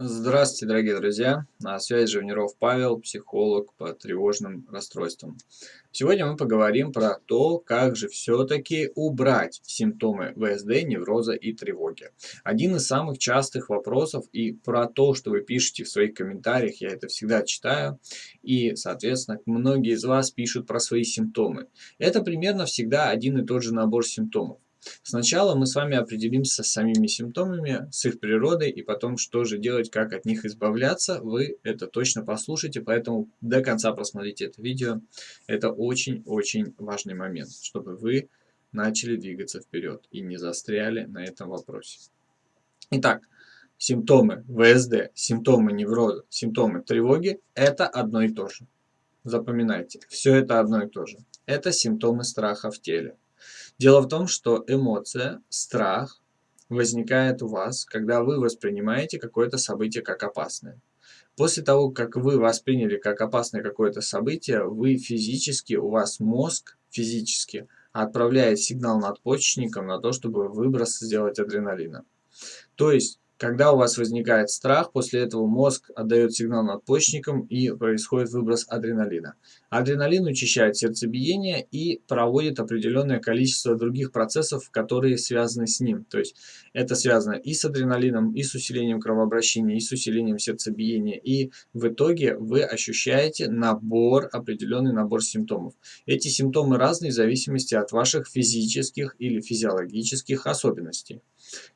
Здравствуйте, дорогие друзья! На связи Живниров Павел, психолог по тревожным расстройствам. Сегодня мы поговорим про то, как же все-таки убрать симптомы ВСД, невроза и тревоги. Один из самых частых вопросов и про то, что вы пишете в своих комментариях, я это всегда читаю. И, соответственно, многие из вас пишут про свои симптомы. Это примерно всегда один и тот же набор симптомов. Сначала мы с вами определимся с самими симптомами, с их природой, и потом, что же делать, как от них избавляться. Вы это точно послушайте, поэтому до конца просмотрите это видео. Это очень-очень важный момент, чтобы вы начали двигаться вперед и не застряли на этом вопросе. Итак, симптомы ВСД, симптомы невроза, симптомы тревоги – это одно и то же. Запоминайте, все это одно и то же. Это симптомы страха в теле. Дело в том, что эмоция, страх возникает у вас, когда вы воспринимаете какое-то событие как опасное. После того, как вы восприняли как опасное какое-то событие, вы физически, у вас мозг физически отправляет сигнал надпочечникам на то, чтобы выброс сделать адреналина. То есть когда у вас возникает страх, после этого мозг отдает сигнал надпочечникам и происходит выброс адреналина. Адреналин учащает сердцебиение и проводит определенное количество других процессов, которые связаны с ним. То есть это связано и с адреналином, и с усилением кровообращения, и с усилением сердцебиения. И в итоге вы ощущаете набор, определенный набор симптомов. Эти симптомы разные в зависимости от ваших физических или физиологических особенностей.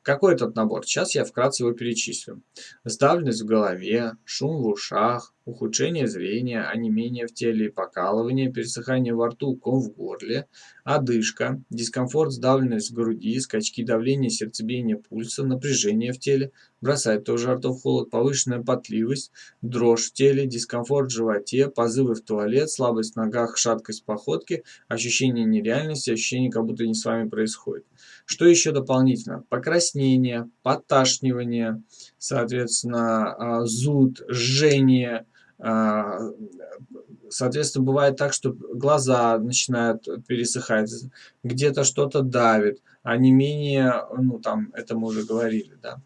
Какой этот набор? Сейчас я вкратце его перечислю. Сдавленность в голове, шум в ушах, ухудшение зрения, онемение в теле, покалывание, пересыхание во рту, ком в горле, одышка, дискомфорт, сдавленность в груди, скачки давления, сердцебиения пульса, напряжение в теле, бросает тоже ртов холод, повышенная потливость, дрожь в теле, дискомфорт в животе, позывы в туалет, слабость в ногах, шаткость походки, ощущение нереальности, ощущение, как будто не с вами происходит. Что еще дополнительно? Покраснение, подташнивание, соответственно, а, зуд, жжение, соответственно, бывает так, что глаза начинают пересыхать, где-то что-то давит, а не менее, ну там, это мы уже говорили, да.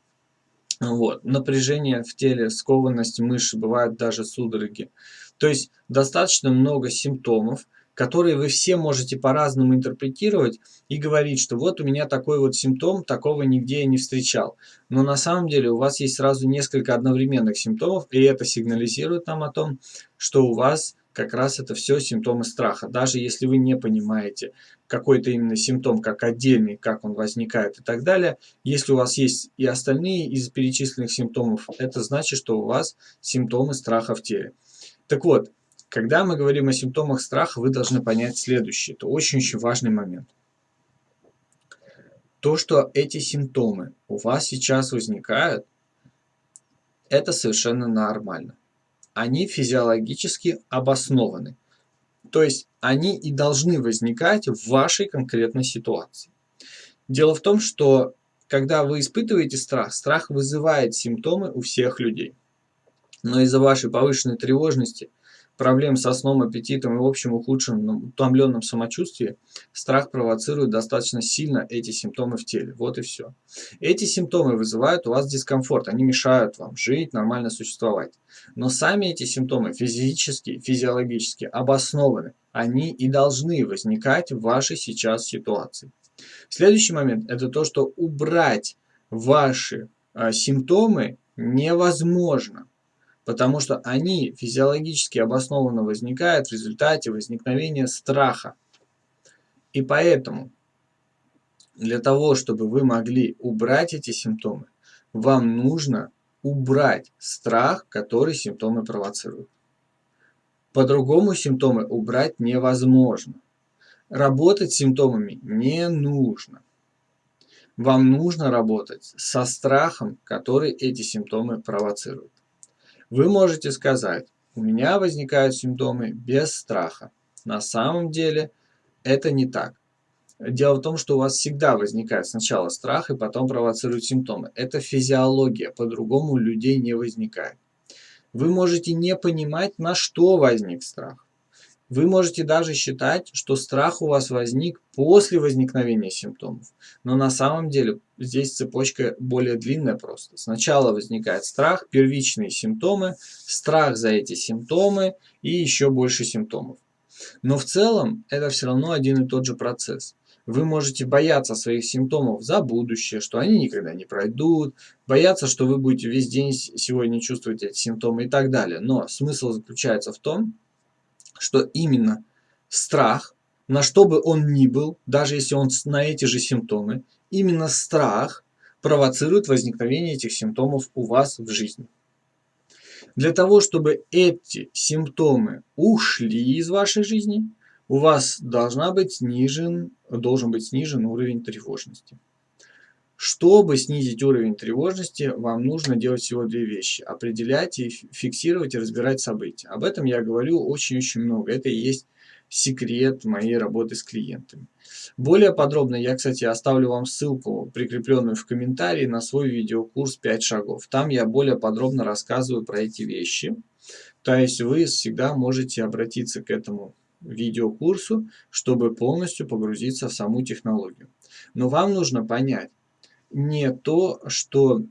Вот. Напряжение в теле, скованность мышц, бывают даже судороги. То есть достаточно много симптомов, которые вы все можете по-разному интерпретировать и говорить, что вот у меня такой вот симптом, такого нигде я не встречал. Но на самом деле у вас есть сразу несколько одновременных симптомов, и это сигнализирует нам о том, что у вас как раз это все симптомы страха. Даже если вы не понимаете какой-то именно симптом как отдельный, как он возникает и так далее, если у вас есть и остальные из перечисленных симптомов, это значит, что у вас симптомы страха в теле. Так вот, когда мы говорим о симптомах страха, вы должны понять следующее. Это очень-очень важный момент. То, что эти симптомы у вас сейчас возникают, это совершенно нормально. Они физиологически обоснованы. То есть они и должны возникать в вашей конкретной ситуации. Дело в том, что когда вы испытываете страх, страх вызывает симптомы у всех людей. Но из-за вашей повышенной тревожности проблем со сном, аппетитом и в общем ухудшенном, утомленном самочувствии, страх провоцирует достаточно сильно эти симптомы в теле. Вот и все. Эти симптомы вызывают у вас дискомфорт, они мешают вам жить, нормально существовать. Но сами эти симптомы физически, физиологически обоснованы. Они и должны возникать в вашей сейчас ситуации. Следующий момент – это то, что убрать ваши а, симптомы невозможно потому что они физиологически обоснованно возникают в результате возникновения страха. И поэтому для того, чтобы вы могли убрать эти симптомы, вам нужно убрать страх, который симптомы провоцируют. По-другому симптомы убрать невозможно. Работать с симптомами не нужно. Вам нужно работать со страхом, который эти симптомы провоцируют. Вы можете сказать, у меня возникают симптомы без страха. На самом деле это не так. Дело в том, что у вас всегда возникает сначала страх и потом провоцируют симптомы. Это физиология, по-другому людей не возникает. Вы можете не понимать, на что возник страх. Вы можете даже считать, что страх у вас возник после возникновения симптомов. Но на самом деле здесь цепочка более длинная просто. Сначала возникает страх, первичные симптомы, страх за эти симптомы и еще больше симптомов. Но в целом это все равно один и тот же процесс. Вы можете бояться своих симптомов за будущее, что они никогда не пройдут, бояться, что вы будете весь день сегодня чувствовать эти симптомы и так далее. Но смысл заключается в том, что именно страх, на что бы он ни был, даже если он на эти же симптомы, именно страх провоцирует возникновение этих симптомов у вас в жизни. Для того, чтобы эти симптомы ушли из вашей жизни, у вас должна быть снижен, должен быть снижен уровень тревожности. Чтобы снизить уровень тревожности, вам нужно делать всего две вещи. Определять и фиксировать и разбирать события. Об этом я говорю очень-очень много. Это и есть секрет моей работы с клиентами. Более подробно я, кстати, оставлю вам ссылку, прикрепленную в комментарии, на свой видеокурс 5 шагов. Там я более подробно рассказываю про эти вещи. То есть вы всегда можете обратиться к этому видеокурсу, чтобы полностью погрузиться в саму технологию. Но вам нужно понять, не то, что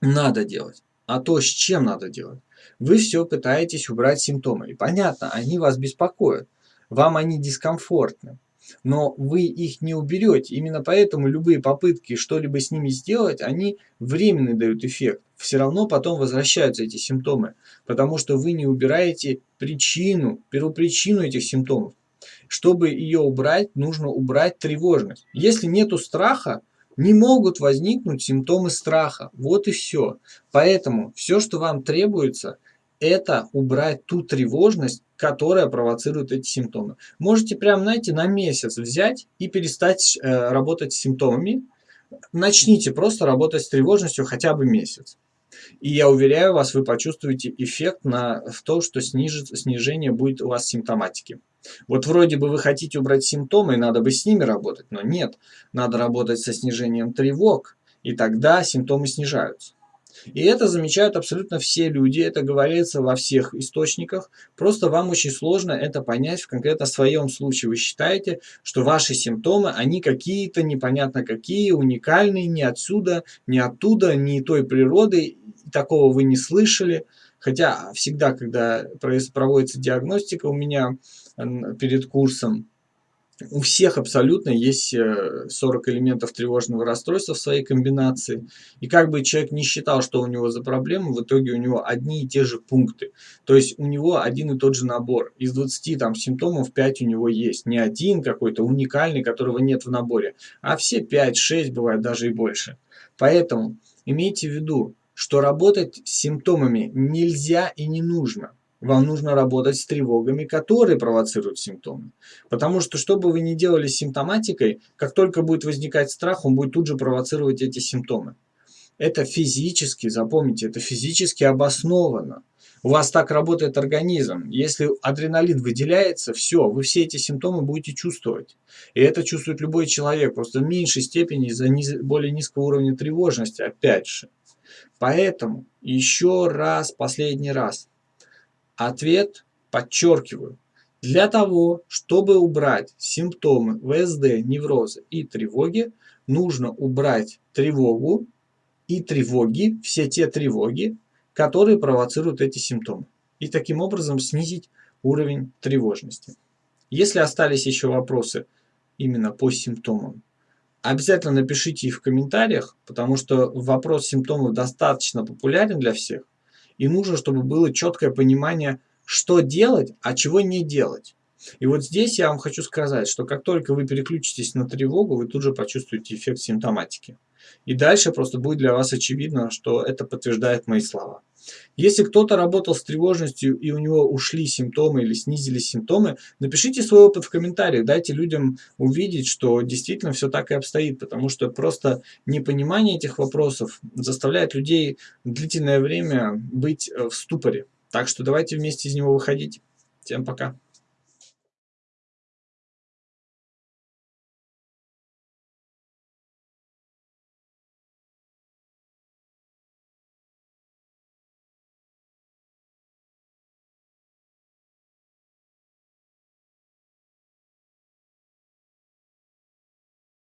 надо делать, а то, с чем надо делать. Вы все пытаетесь убрать симптомы. И понятно, они вас беспокоят. Вам они дискомфортны. Но вы их не уберете. Именно поэтому любые попытки что-либо с ними сделать, они временно дают эффект. Все равно потом возвращаются эти симптомы. Потому что вы не убираете причину, первопричину этих симптомов. Чтобы ее убрать, нужно убрать тревожность. Если нету страха, не могут возникнуть симптомы страха. Вот и все. Поэтому все, что вам требуется, это убрать ту тревожность, которая провоцирует эти симптомы. Можете прям, знаете, на месяц взять и перестать э, работать с симптомами. Начните просто работать с тревожностью хотя бы месяц. И я уверяю вас, вы почувствуете эффект на, в то, что снижит, снижение будет у вас симптоматики. Вот вроде бы вы хотите убрать симптомы, и надо бы с ними работать, но нет. Надо работать со снижением тревог, и тогда симптомы снижаются. И это замечают абсолютно все люди, это говорится во всех источниках. Просто вам очень сложно это понять в конкретно своем случае. Вы считаете, что ваши симптомы, они какие-то непонятно какие, уникальные, не отсюда, не оттуда, не той природы, такого вы не слышали. Хотя всегда, когда проводится диагностика у меня перед курсом, у всех абсолютно есть 40 э, элементов тревожного расстройства в своей комбинации. И как бы человек не считал, что у него за проблемы, в итоге у него одни и те же пункты. То есть у него один и тот же набор. Из 20 там, симптомов 5 у него есть. Не один какой-то уникальный, которого нет в наборе, а все 5-6 бывает даже и больше. Поэтому имейте в виду, что работать с симптомами нельзя и не нужно. Вам нужно работать с тревогами, которые провоцируют симптомы. Потому что, что бы вы ни делали с симптоматикой, как только будет возникать страх, он будет тут же провоцировать эти симптомы. Это физически, запомните, это физически обосновано. У вас так работает организм. Если адреналин выделяется, все, вы все эти симптомы будете чувствовать. И это чувствует любой человек, просто в меньшей степени из-за низ, более низкого уровня тревожности, опять же. Поэтому еще раз, последний раз, Ответ подчеркиваю. Для того, чтобы убрать симптомы ВСД, невроза и тревоги, нужно убрать тревогу и тревоги, все те тревоги, которые провоцируют эти симптомы. И таким образом снизить уровень тревожности. Если остались еще вопросы именно по симптомам, обязательно напишите их в комментариях, потому что вопрос симптомов достаточно популярен для всех. И нужно, чтобы было четкое понимание, что делать, а чего не делать. И вот здесь я вам хочу сказать, что как только вы переключитесь на тревогу, вы тут же почувствуете эффект симптоматики. И дальше просто будет для вас очевидно, что это подтверждает мои слова. Если кто-то работал с тревожностью и у него ушли симптомы или снизились симптомы, напишите свой опыт в комментариях, дайте людям увидеть, что действительно все так и обстоит, потому что просто непонимание этих вопросов заставляет людей длительное время быть э, в ступоре. Так что давайте вместе из него выходить. Всем пока.